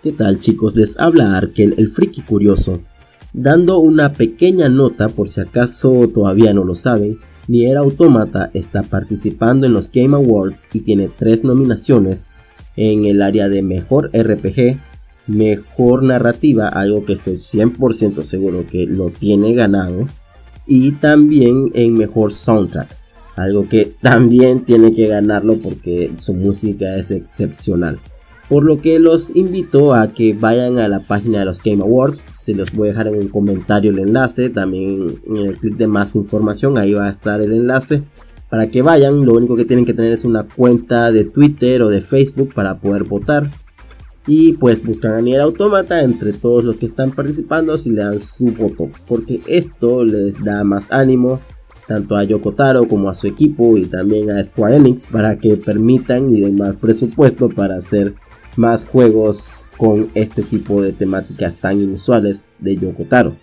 ¿Qué tal chicos? Les habla Arkel, el friki curioso, dando una pequeña nota por si acaso todavía no lo saben, Nier Automata está participando en los Game Awards y tiene tres nominaciones en el área de Mejor RPG, Mejor Narrativa, algo que estoy 100% seguro que lo tiene ganado, y también en Mejor Soundtrack, algo que también tiene que ganarlo porque su música es excepcional. Por lo que los invito a que vayan a la página de los Game Awards. Se los voy a dejar en un comentario el enlace. También en el clic de más información. Ahí va a estar el enlace. Para que vayan. Lo único que tienen que tener es una cuenta de Twitter o de Facebook para poder votar. Y pues buscan a Nier Automata entre todos los que están participando si le dan su voto. Porque esto les da más ánimo tanto a Yoko Taro como a su equipo y también a Square Enix para que permitan y den más presupuesto para hacer más juegos con este tipo de temáticas tan inusuales de Yoko Taro.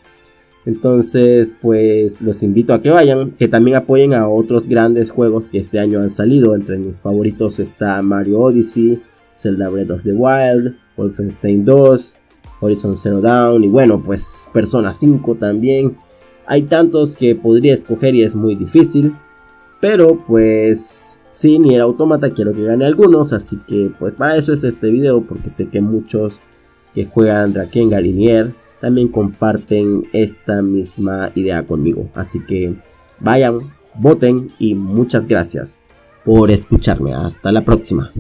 Entonces, pues los invito a que vayan, que también apoyen a otros grandes juegos que este año han salido. Entre mis favoritos está Mario Odyssey, Zelda Breath of the Wild, Wolfenstein 2, Horizon Zero Dawn y bueno, pues Persona 5 también. Hay tantos que podría escoger y es muy difícil, pero pues Sí, ni el automata quiero que gane algunos, así que pues para eso es este video, porque sé que muchos que juegan Drakengard y Nier también comparten esta misma idea conmigo. Así que vayan, voten y muchas gracias por escucharme. Hasta la próxima.